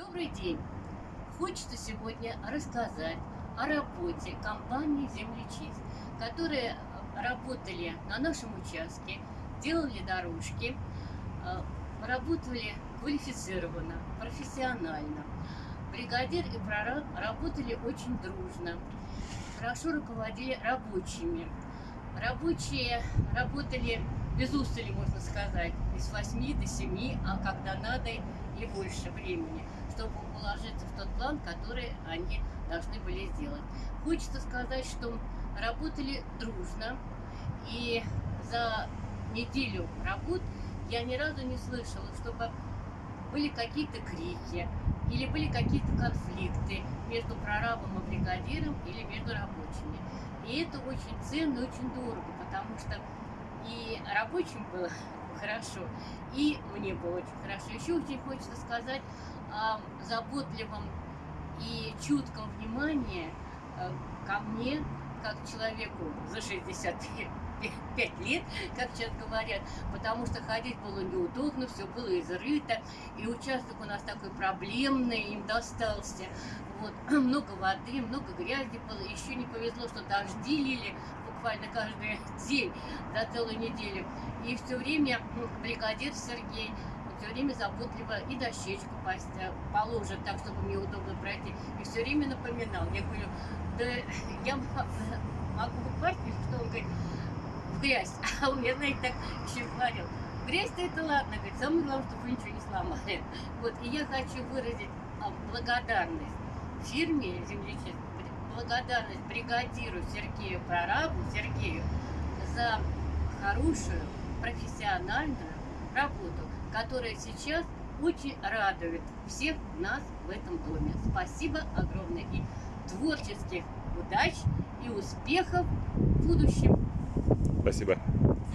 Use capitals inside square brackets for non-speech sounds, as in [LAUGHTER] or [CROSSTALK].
Добрый день! Хочется сегодня рассказать о работе компании «Землечист», которые работали на нашем участке, делали дорожки, э, работали квалифицированно, профессионально. Бригадир и прораб работали очень дружно, хорошо руководили рабочими. Рабочие работали без устали, можно сказать, с 8 до 7, а когда надо и больше времени, чтобы уложиться в тот план, который они должны были сделать. Хочется сказать, что работали дружно, и за неделю работ я ни разу не слышала, чтобы были какие-то крики или были какие-то конфликты между прорабом и бригадиром или между рабочими. И это очень ценно, очень дорого, потому что и рабочим было [LAUGHS] хорошо, и мне было очень хорошо. Еще очень хочется сказать о заботливом и чутком внимании э, ко мне, как человеку за 65 лет, как сейчас говорят, потому что ходить было неудобно, все было изрыто, и участок у нас такой проблемный, им достался. Вот, [CLEARS THROAT] много воды, много грязи было, еще не повезло, что дожди лили, буквально каждый [LAUGHS] день за целую неделю. И все время бригадир Сергей все время заботливо и дощечку положит так, чтобы мне удобно пройти. И все время напоминал. Я говорю, да [LAUGHS] я могу упасть, что он говорит, в грязь. [LAUGHS] А он мне, знаете, так еще говорил. Грязь-то это ладно, говорит, самое главное, чтобы вы ничего не сломали. [LAUGHS] Вот, и я хочу выразить а, благодарность фирме землечистки благодарность бригадиру Сергею Прорабу, Сергею, за хорошую профессиональную работу, которая сейчас очень радует всех нас в этом доме. Спасибо огромное и творческих удач и успехов в будущем. Спасибо.